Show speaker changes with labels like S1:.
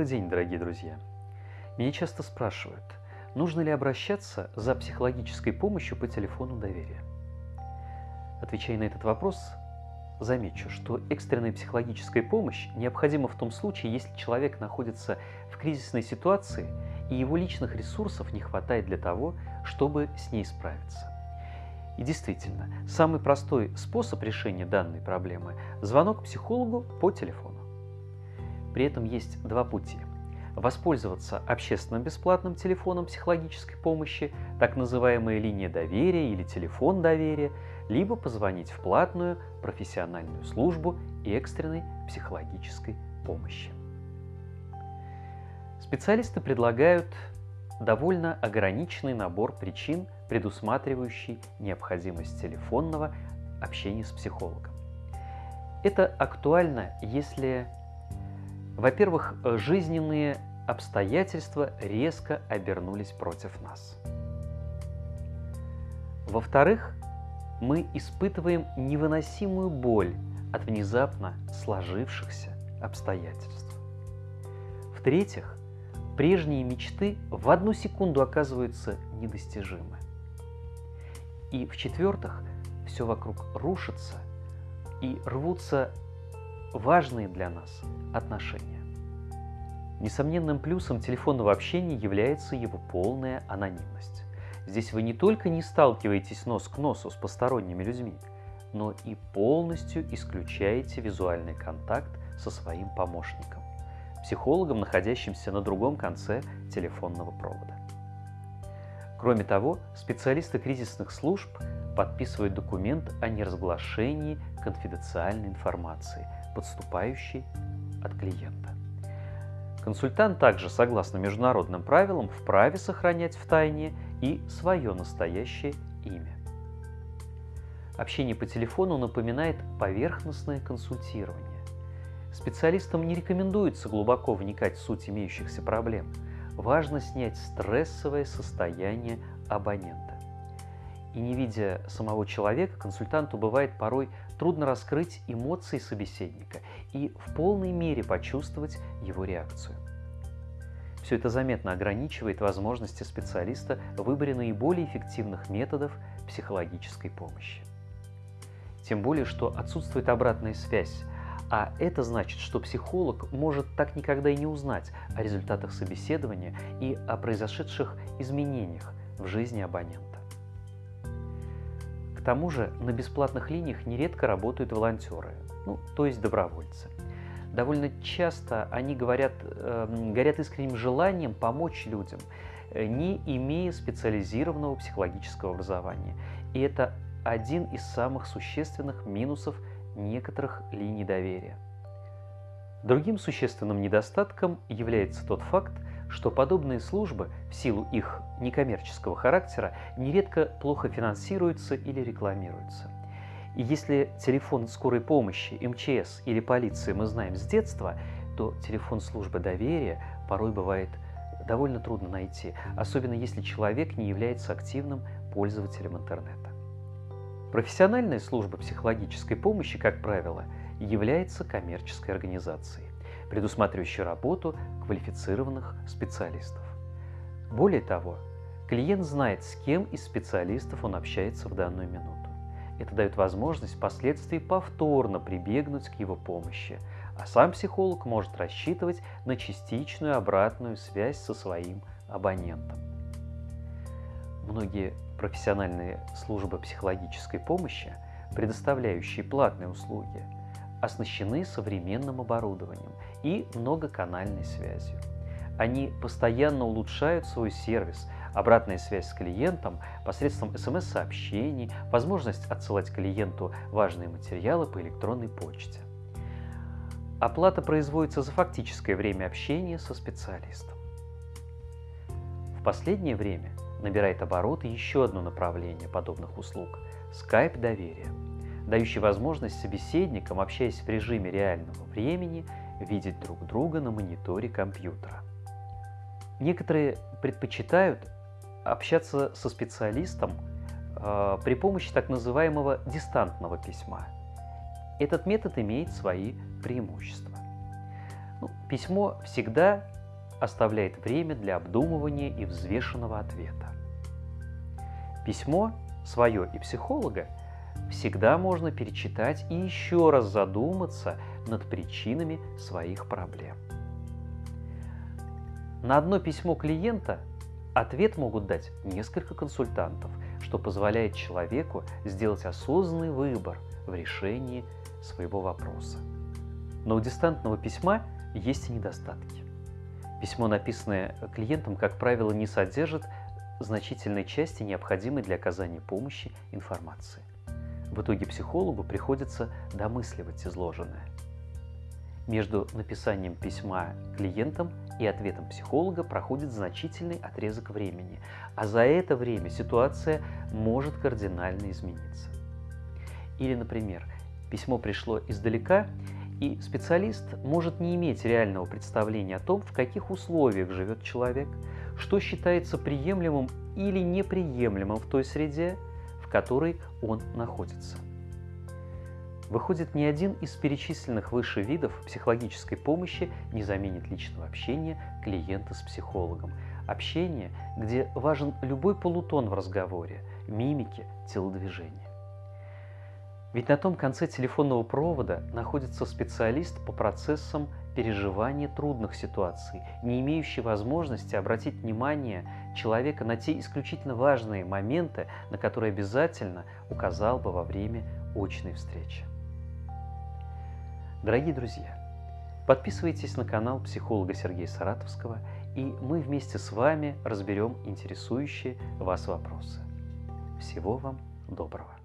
S1: Добрый день, дорогие друзья! Меня часто спрашивают, нужно ли обращаться за психологической помощью по телефону доверия. Отвечая на этот вопрос, замечу, что экстренная психологическая помощь необходима в том случае, если человек находится в кризисной ситуации и его личных ресурсов не хватает для того, чтобы с ней справиться. И действительно, самый простой способ решения данной проблемы – звонок психологу по телефону. При этом есть два пути. Воспользоваться общественным бесплатным телефоном психологической помощи, так называемая линия доверия или телефон доверия, либо позвонить в платную профессиональную службу экстренной психологической помощи. Специалисты предлагают довольно ограниченный набор причин, предусматривающий необходимость телефонного общения с психологом. Это актуально, если во-первых, э, жизненные обстоятельства резко обернулись против нас. Во-вторых, мы испытываем невыносимую боль от внезапно сложившихся обстоятельств. В-третьих, прежние мечты в одну секунду оказываются недостижимы. И в-четвертых, все вокруг рушится и рвутся важные для нас отношения. Несомненным плюсом телефонного общения является его полная анонимность. Здесь вы не только не сталкиваетесь нос к носу с посторонними людьми, но и полностью исключаете визуальный контакт со своим помощником, психологом, находящимся на другом конце телефонного провода. Кроме того, специалисты кризисных служб подписывают документ о неразглашении конфиденциальной информации – подступающий от клиента. Консультант также, согласно международным правилам, вправе сохранять в тайне и свое настоящее имя. Общение по телефону напоминает поверхностное консультирование. Специалистам не рекомендуется глубоко вникать в суть имеющихся проблем. Важно снять стрессовое состояние абонента. И не видя самого человека, консультанту бывает порой трудно раскрыть эмоции собеседника и в полной мере почувствовать его реакцию. Все это заметно ограничивает возможности специалиста в выборе наиболее эффективных методов психологической помощи. Тем более, что отсутствует обратная связь, а это значит, что психолог может так никогда и не узнать о результатах собеседования и о произошедших изменениях в жизни абонента. К тому же на бесплатных линиях нередко работают волонтеры, ну, то есть добровольцы. Довольно часто они говорят, э, горят искренним желанием помочь людям, э, не имея специализированного психологического образования. И это один из самых существенных минусов некоторых линий доверия. Другим существенным недостатком является тот факт, что подобные службы в силу их некоммерческого характера нередко плохо финансируются или рекламируются. И если телефон скорой помощи, МЧС или полиции мы знаем с детства, то телефон службы доверия порой бывает довольно трудно найти, особенно если человек не является активным пользователем интернета. Профессиональная служба психологической помощи, как правило, является коммерческой организацией предусматривающий работу квалифицированных специалистов. Более того, клиент знает, с кем из специалистов он общается в данную минуту. Это дает возможность впоследствии повторно прибегнуть к его помощи, а сам психолог может рассчитывать на частичную обратную связь со своим абонентом. Многие профессиональные службы психологической помощи, предоставляющие платные услуги – оснащены современным оборудованием и многоканальной связью. Они постоянно улучшают свой сервис, обратная связь с клиентом посредством смс-сообщений, возможность отсылать клиенту важные материалы по электронной почте. Оплата производится за фактическое время общения со специалистом. В последнее время набирает обороты еще одно направление подобных услуг – скайп доверия – дающий возможность собеседникам, общаясь в режиме реального времени, видеть друг друга на мониторе компьютера. Некоторые предпочитают общаться со специалистом э, при помощи так называемого дистантного письма. Этот метод имеет свои преимущества. Ну, письмо всегда оставляет время для обдумывания и взвешенного ответа. Письмо свое и психолога всегда можно перечитать и еще раз задуматься над причинами своих проблем. На одно письмо клиента ответ могут дать несколько консультантов, что позволяет человеку сделать осознанный выбор в решении своего вопроса. Но у дистантного письма есть и недостатки. Письмо, написанное клиентом, как правило, не содержит значительной части, необходимой для оказания помощи информации. В итоге психологу приходится домысливать изложенное. Между написанием письма клиентам и ответом психолога проходит значительный отрезок времени, а за это время ситуация может кардинально измениться. Или, например, письмо пришло издалека, и специалист может не иметь реального представления о том, в каких условиях живет человек, что считается приемлемым или неприемлемым в той среде, в которой он находится. Выходит, ни один из перечисленных выше видов психологической помощи не заменит личного общения клиента с психологом. Общение, где важен любой полутон в разговоре, мимики, телодвижения. Ведь на том конце телефонного провода находится специалист по процессам переживания трудных ситуаций, не имеющий возможности обратить внимание человека на те исключительно важные моменты, на которые обязательно указал бы во время очной встречи. Дорогие друзья, подписывайтесь на канал психолога Сергея Саратовского, и мы вместе с вами разберем интересующие вас вопросы. Всего вам доброго!